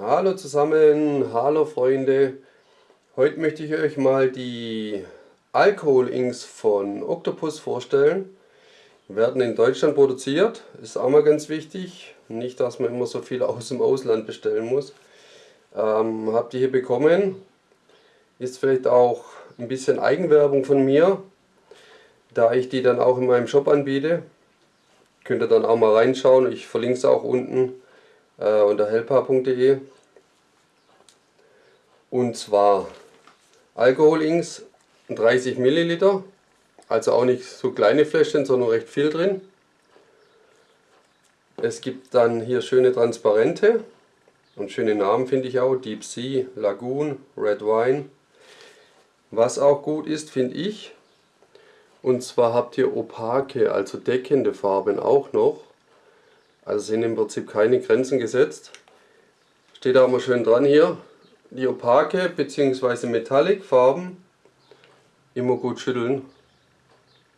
Hallo zusammen, hallo Freunde. Heute möchte ich euch mal die Alkohol-Inks von Octopus vorstellen. Werden in Deutschland produziert, ist auch mal ganz wichtig. Nicht, dass man immer so viel aus dem Ausland bestellen muss. Ähm, habt ihr hier bekommen. Ist vielleicht auch ein bisschen Eigenwerbung von mir, da ich die dann auch in meinem Shop anbiete. Könnt ihr dann auch mal reinschauen. Ich verlinke es auch unten äh, unter helpa.de. Und zwar Alkohol-Inks 30 Milliliter, also auch nicht so kleine Fläschchen, sondern recht viel drin. Es gibt dann hier schöne Transparente und schöne Namen finde ich auch, Deep Sea, Lagoon, Red Wine. Was auch gut ist, finde ich, und zwar habt ihr opake, also deckende Farben auch noch. Also sind im Prinzip keine Grenzen gesetzt. Steht auch mal schön dran hier. Die opake bzw. Metallic Farben immer gut schütteln.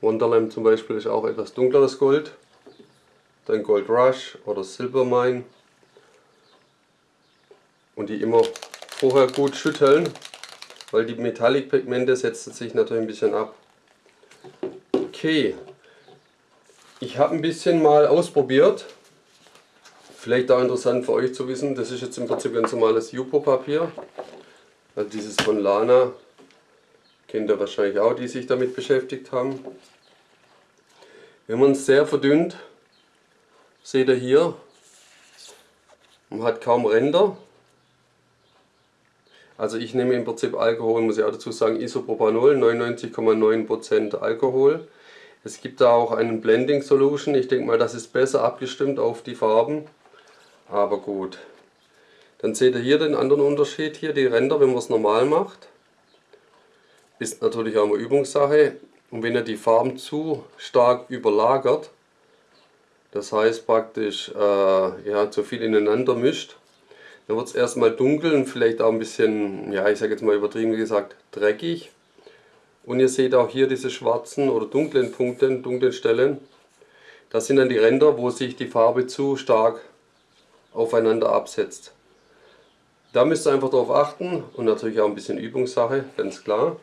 Wonderland zum Beispiel ist auch etwas dunkleres Gold. Dann Gold Rush oder Silver Mine. Und die immer vorher gut schütteln, weil die Metallic Pigmente setzen sich natürlich ein bisschen ab. Okay, ich habe ein bisschen mal ausprobiert Vielleicht auch interessant für euch zu wissen, das ist jetzt im Prinzip ganz normales Jupo-Papier. Also dieses von Lana, kennt ihr wahrscheinlich auch, die sich damit beschäftigt haben. Wenn man es sehr verdünnt, seht ihr hier, man hat kaum Ränder. Also ich nehme im Prinzip Alkohol, muss ich auch dazu sagen, Isopropanol, 99,9% Alkohol. Es gibt da auch einen Blending Solution, ich denke mal das ist besser abgestimmt auf die Farben. Aber gut. Dann seht ihr hier den anderen Unterschied hier, die Ränder, wenn man es normal macht. Ist natürlich auch eine Übungssache. Und wenn ihr die Farben zu stark überlagert, das heißt praktisch äh, ja, zu viel ineinander mischt, dann wird es erstmal dunkel und vielleicht auch ein bisschen, ja ich sage jetzt mal übertrieben gesagt, dreckig. Und ihr seht auch hier diese schwarzen oder dunklen Punkte, dunklen Stellen. Das sind dann die Ränder, wo sich die Farbe zu stark aufeinander absetzt. Da müsst ihr einfach darauf achten und natürlich auch ein bisschen Übungssache, ganz klar.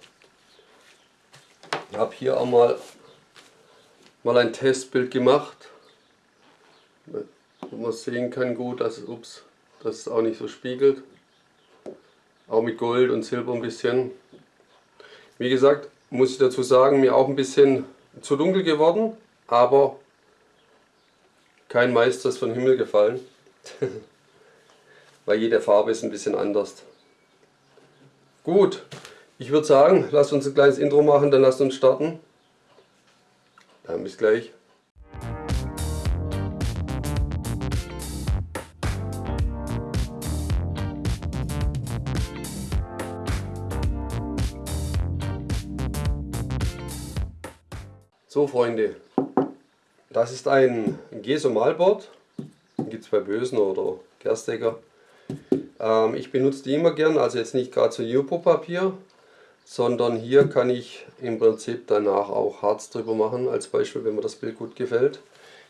Ich habe hier auch mal, mal ein Testbild gemacht, wo man sehen kann gut, dass, ups, dass es auch nicht so spiegelt. Auch mit Gold und Silber ein bisschen. Wie gesagt, muss ich dazu sagen, mir auch ein bisschen zu dunkel geworden, aber kein Meister ist von Himmel gefallen. Weil jede Farbe ist ein bisschen anders. Gut, ich würde sagen, lasst uns ein kleines Intro machen, dann lasst uns starten. Dann bis gleich. So Freunde, das ist ein Geso Gibt es bei Bösen oder Gerstecker. Ähm, ich benutze die immer gern, also jetzt nicht gerade so Jupo-Papier, sondern hier kann ich im Prinzip danach auch Harz drüber machen, als Beispiel, wenn mir das Bild gut gefällt.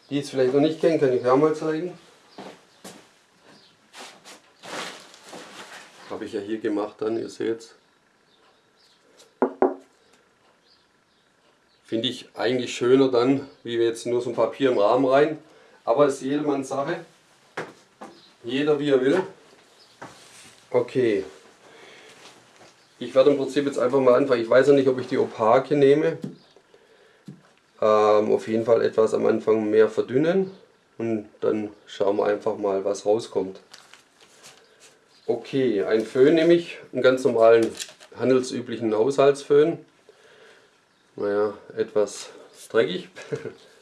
Die es vielleicht noch nicht kennen, kann ich auch mal zeigen. Habe ich ja hier gemacht dann, ihr seht Finde ich eigentlich schöner dann, wie jetzt nur so ein Papier im Rahmen rein. Aber es ist jedermanns Sache. Jeder wie er will. Okay. Ich werde im Prinzip jetzt einfach mal anfangen. Ich weiß noch nicht, ob ich die opake nehme. Ähm, auf jeden Fall etwas am Anfang mehr verdünnen. Und dann schauen wir einfach mal, was rauskommt. Okay, ein Föhn nehme ich, einen ganz normalen handelsüblichen Haushaltsföhn. Naja, etwas dreckig.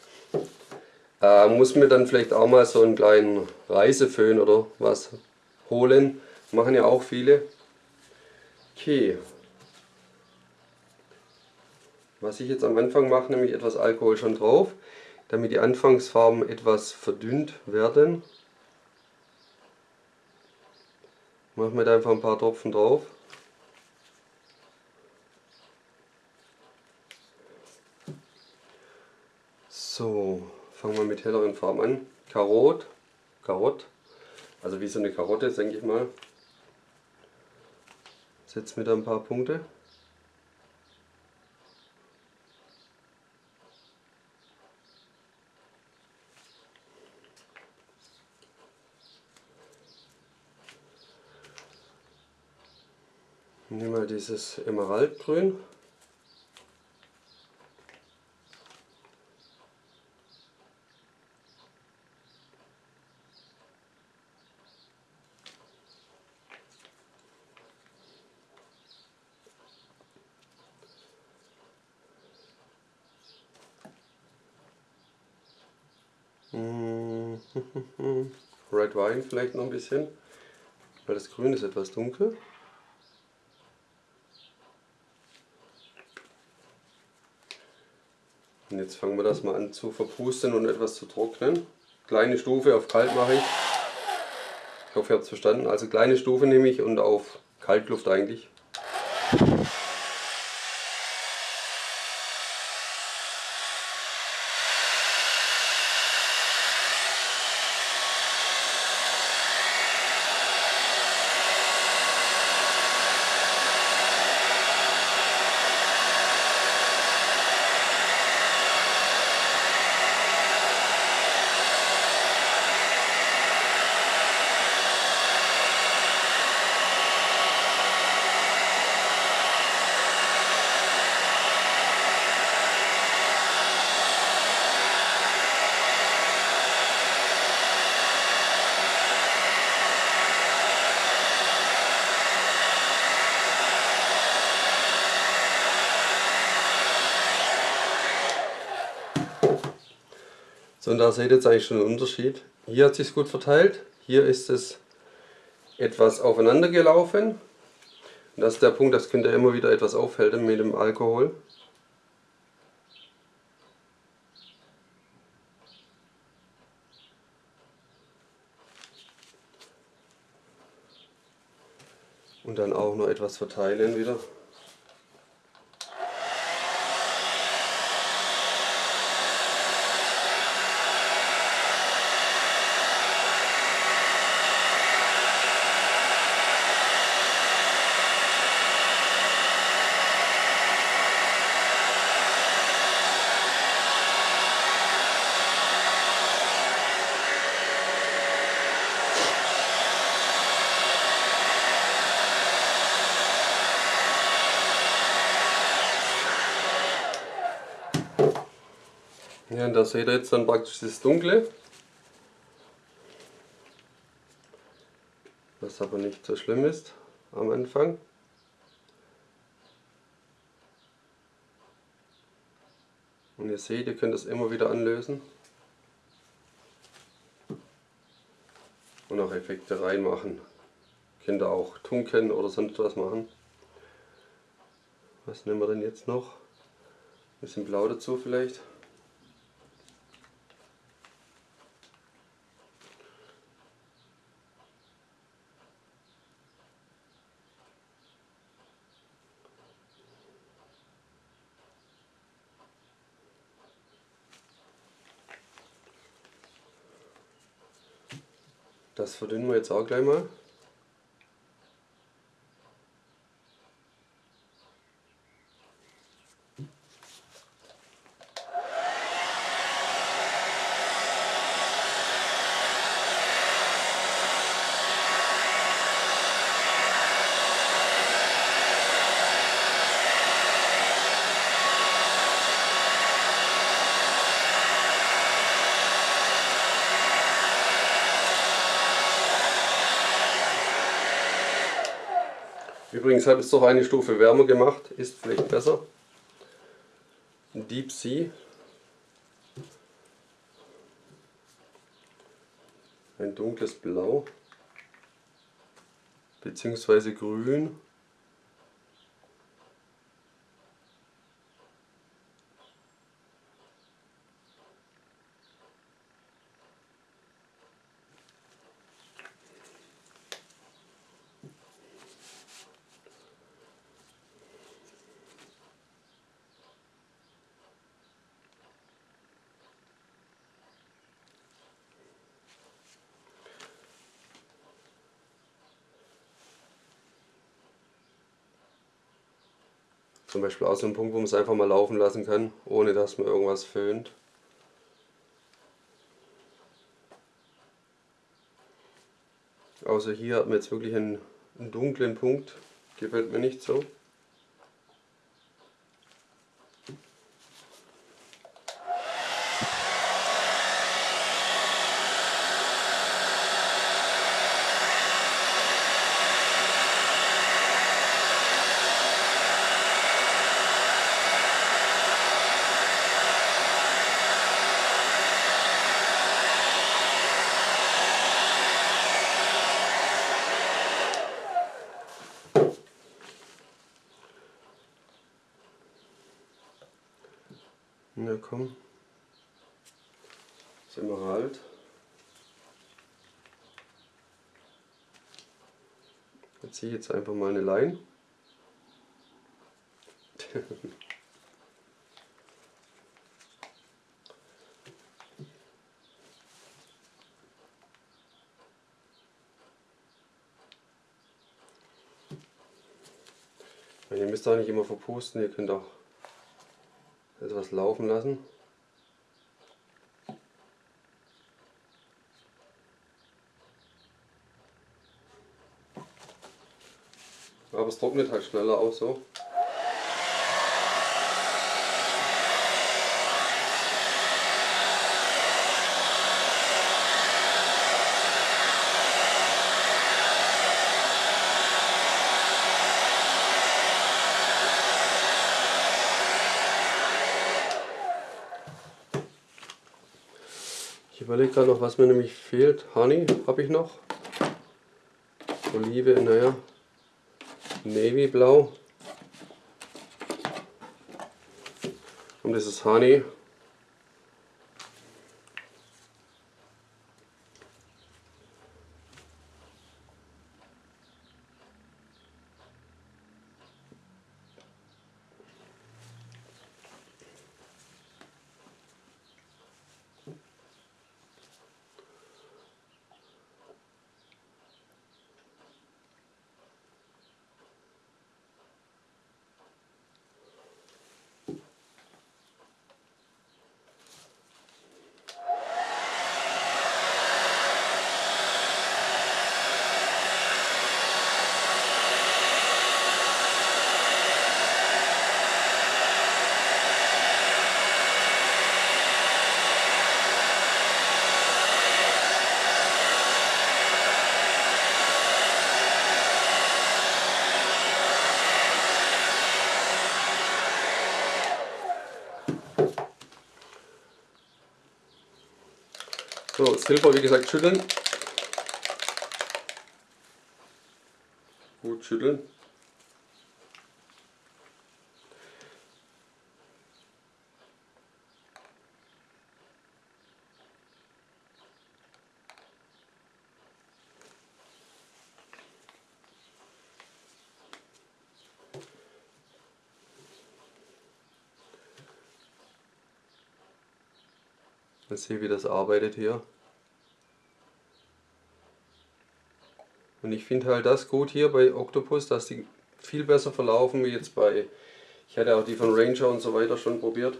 Äh, muss mir dann vielleicht auch mal so einen kleinen Reiseföhn oder was holen. Machen ja auch viele. Okay. Was ich jetzt am Anfang mache, nämlich etwas Alkohol schon drauf, damit die Anfangsfarben etwas verdünnt werden. Machen wir da einfach ein paar Tropfen drauf. So, fangen wir mit helleren Farben an. Karot, Karott, Also wie so eine Karotte, denke ich mal. Setzt mir da ein paar Punkte. Nehmen wir dieses Emeraldgrün. Red Wine vielleicht noch ein bisschen, weil das Grün ist etwas dunkel. Und jetzt fangen wir das mal an zu verpusten und etwas zu trocknen. Kleine Stufe auf kalt mache ich. Ich hoffe, ihr habt es verstanden. Also kleine Stufe nehme ich und auf Kaltluft eigentlich. So, und da seht ihr jetzt eigentlich schon einen Unterschied. Hier hat sich gut verteilt, hier ist es etwas aufeinander gelaufen. Und das ist der Punkt, das könnt ihr immer wieder etwas aufhellen mit dem Alkohol. Und dann auch noch etwas verteilen wieder. Da seht ihr jetzt dann praktisch das Dunkle. Was aber nicht so schlimm ist am Anfang. Und ihr seht, ihr könnt das immer wieder anlösen. Und auch Effekte reinmachen. Könnt ihr auch tunken oder sonst was machen. Was nehmen wir denn jetzt noch? Ein bisschen blau dazu vielleicht. Das verdünnen wir jetzt auch gleich mal. Übrigens habe ich es doch eine Stufe wärmer gemacht, ist vielleicht besser. Deep Sea. Ein dunkles Blau. Beziehungsweise grün. Zum Beispiel auch so ein Punkt, wo man es einfach mal laufen lassen kann, ohne dass man irgendwas föhnt. Außer hier hat man jetzt wirklich einen, einen dunklen Punkt, gefällt mir nicht so. Na komm. Sind wir halt. Jetzt ziehe ich jetzt einfach mal eine Leine. ihr müsst auch nicht immer verpusten, ihr könnt auch etwas laufen lassen. Aber es trocknet halt schneller auch so. Überlege gerade noch, was mir nämlich fehlt. Honey habe ich noch. Olive, naja. Navy Blau. Und das ist Honey. So, Silber wie gesagt schütteln. Gut schütteln. Mal sehen, wie das arbeitet hier. Und ich finde halt das gut hier bei Octopus, dass die viel besser verlaufen wie jetzt bei, ich hatte auch die von Ranger und so weiter schon probiert.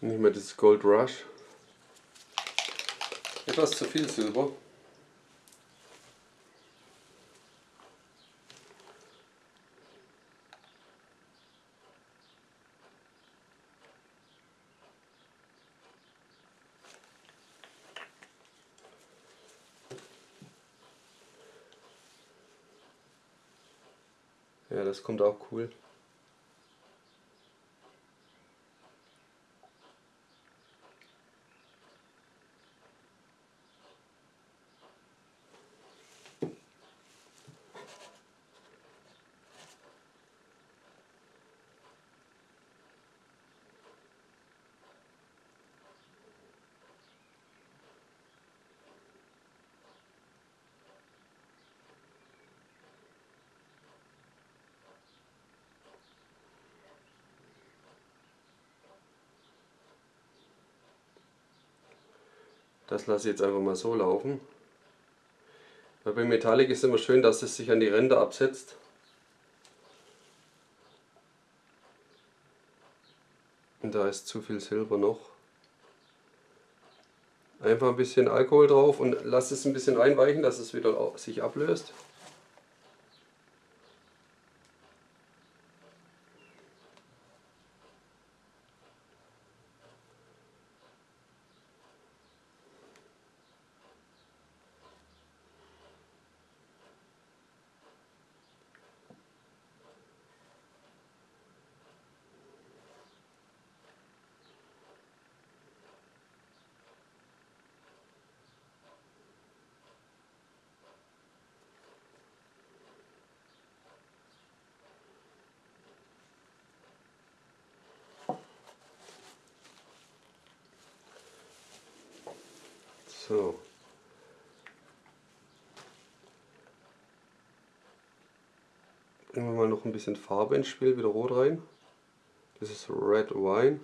Nicht mehr das Gold Rush. etwas zu viel Silber. Ja, das kommt auch cool. Das lasse ich jetzt einfach mal so laufen. Weil bei Metallic ist immer schön, dass es sich an die Ränder absetzt. Und da ist zu viel Silber noch. Einfach ein bisschen Alkohol drauf und lass es ein bisschen einweichen, dass es wieder sich ablöst. So. Bringen wir mal noch ein bisschen Farbe ins Spiel, wieder rot rein. Das ist Red Wine.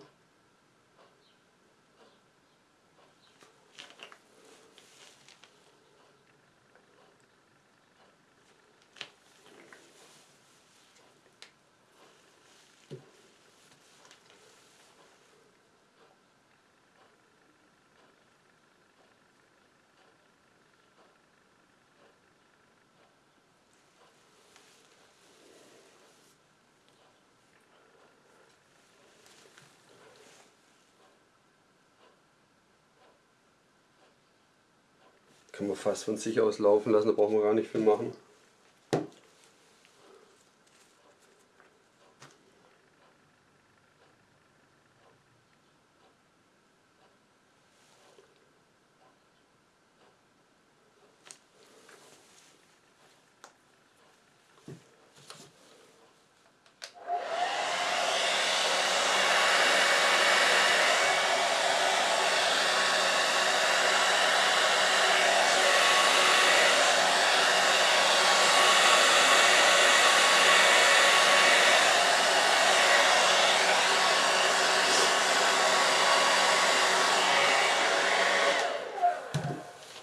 Kann man fast von sich aus laufen lassen, da brauchen wir gar nicht viel machen.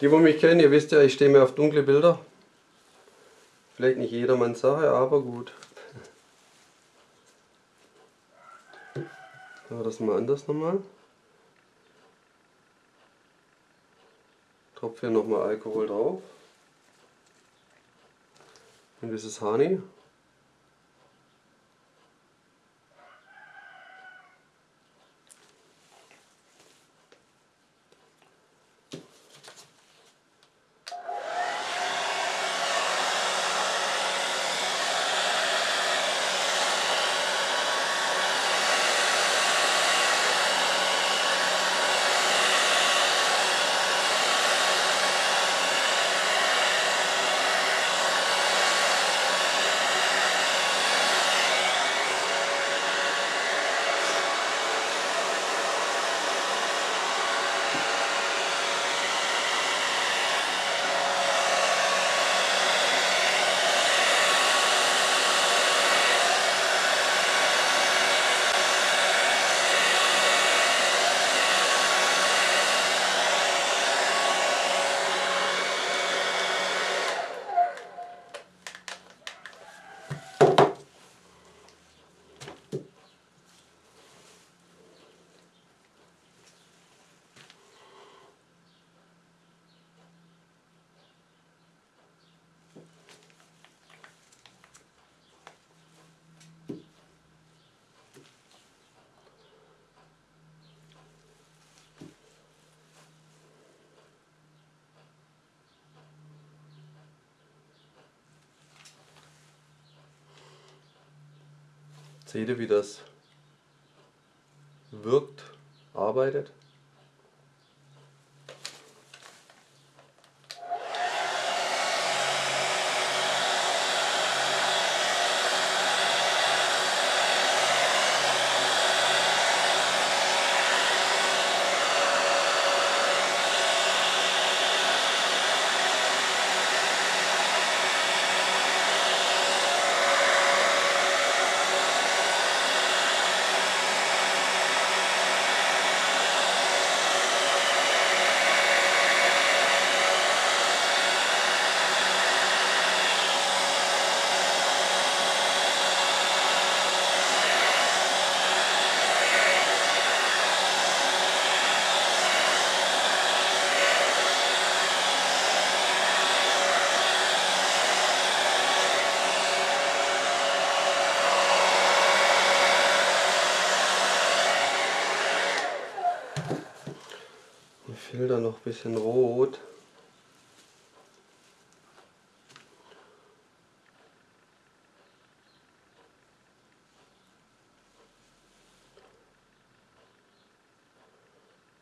Die, die mich kennen, ihr wisst ja, ich stehe mir auf dunkle Bilder. Vielleicht nicht jedermanns Sache, aber gut. So, das mal anders nochmal. Tropfe hier nochmal Alkohol drauf. Und ist Honey. Seht ihr, wie das wirkt, arbeitet? Filter noch ein bisschen rot.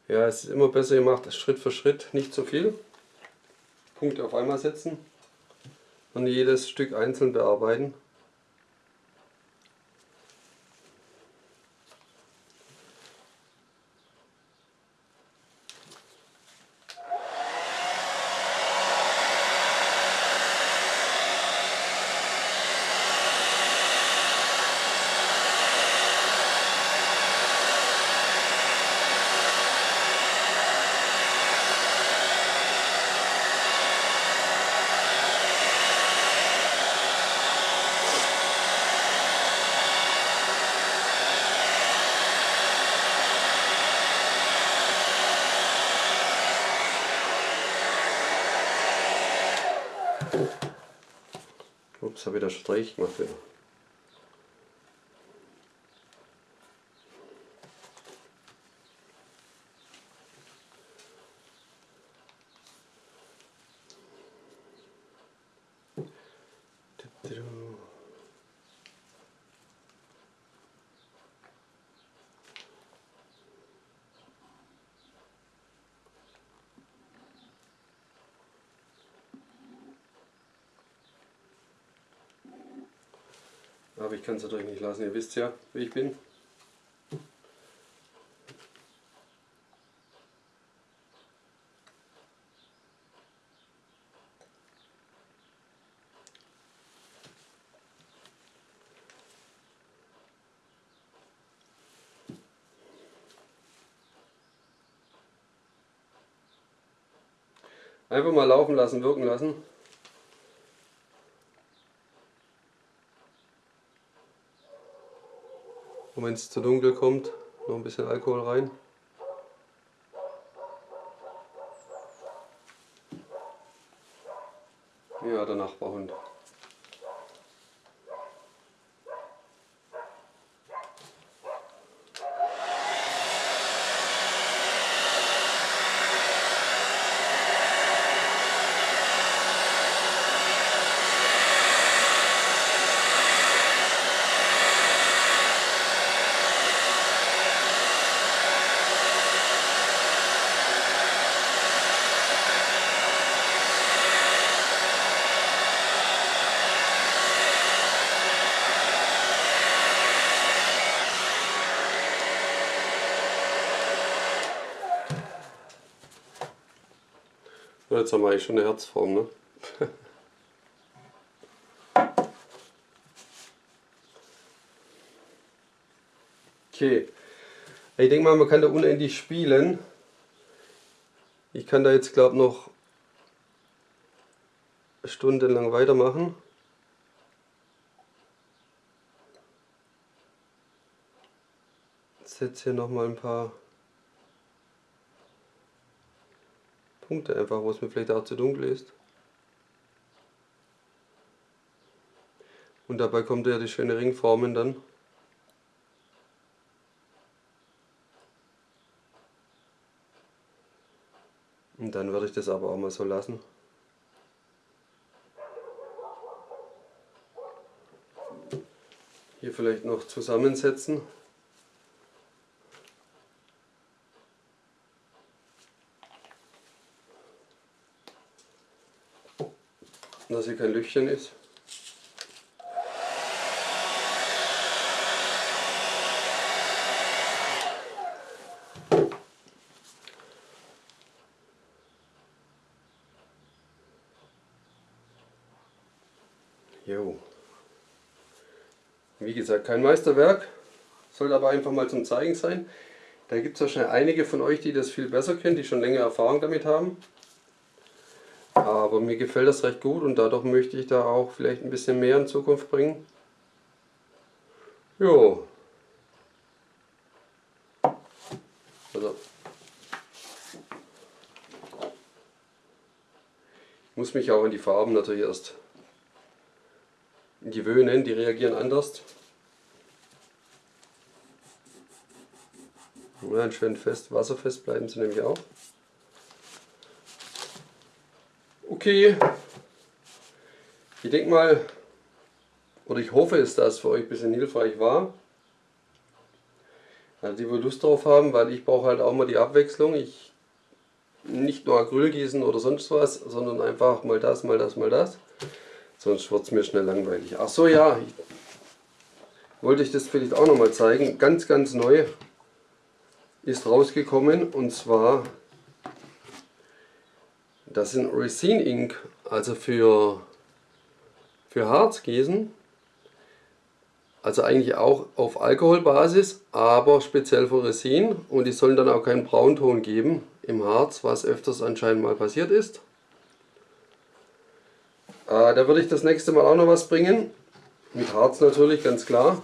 Ja, es ist immer besser gemacht, Schritt für Schritt, nicht zu viel. Punkte auf einmal setzen und jedes Stück einzeln bearbeiten. Ups, habe wieder Streich gemacht. Wieder. Ich kann es natürlich nicht lassen, ihr wisst ja, wie ich bin. Einfach mal laufen lassen, wirken lassen. Und wenn es zu dunkel kommt, noch ein bisschen Alkohol rein. Ja, der Nachbarhund. Jetzt haben wir eigentlich schon eine Herzform, ne? okay. Ich denke mal, man kann da unendlich spielen. Ich kann da jetzt, glaube noch stundenlang weitermachen. Setze hier nochmal ein paar Punkte einfach, wo es mir vielleicht auch zu dunkel ist. Und dabei kommt ja die schöne Ringformen dann. Und dann würde ich das aber auch mal so lassen. Hier vielleicht noch zusammensetzen. Hier kein Löchchen ist. Jo. Wie gesagt, kein Meisterwerk, soll aber einfach mal zum Zeigen sein. Da gibt es wahrscheinlich einige von euch, die das viel besser kennen, die schon länger Erfahrung damit haben. Aber mir gefällt das recht gut und dadurch möchte ich da auch vielleicht ein bisschen mehr in Zukunft bringen. Jo. Also. Ich muss mich auch an die Farben natürlich erst gewöhnen, die reagieren anders. Ja, schön fest, wasserfest bleiben sie nämlich auch. Okay, ich denke mal, oder ich hoffe dass es für euch ein bisschen hilfreich war. Also die, wohl Lust drauf haben, weil ich brauche halt auch mal die Abwechslung. Ich nicht nur Acryl gießen oder sonst was, sondern einfach mal das, mal das, mal das. Sonst wird es mir schnell langweilig. Ach so, ja. Ich, wollte ich das vielleicht auch noch mal zeigen. Ganz, ganz neu ist rausgekommen und zwar das sind Resin Ink, also für, für Harzgießen. Also eigentlich auch auf Alkoholbasis, aber speziell für Resin und die sollen dann auch keinen Braunton geben im Harz, was öfters anscheinend mal passiert ist. Äh, da würde ich das nächste Mal auch noch was bringen. Mit Harz natürlich, ganz klar.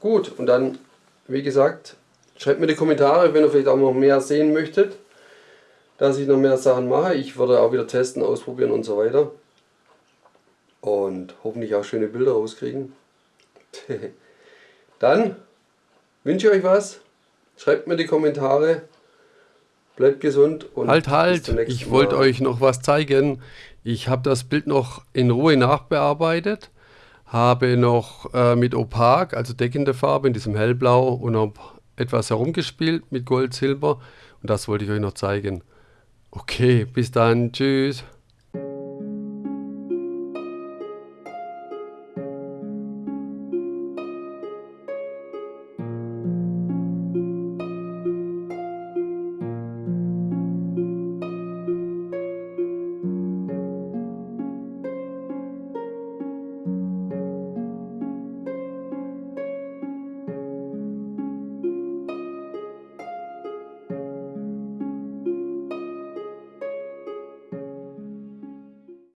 Gut, und dann, wie gesagt, schreibt mir die Kommentare, wenn ihr vielleicht auch noch mehr sehen möchtet, dass ich noch mehr Sachen mache. Ich würde auch wieder testen, ausprobieren und so weiter. Und hoffentlich auch schöne Bilder rauskriegen. dann wünsche ich euch was. Schreibt mir die Kommentare. Bleibt gesund und halt, halt, ich wollte euch noch was zeigen. Ich habe das Bild noch in Ruhe nachbearbeitet, habe noch äh, mit Opak, also deckende Farbe in diesem hellblau und noch etwas herumgespielt mit Gold, Silber und das wollte ich euch noch zeigen. Okay, bis dann, tschüss.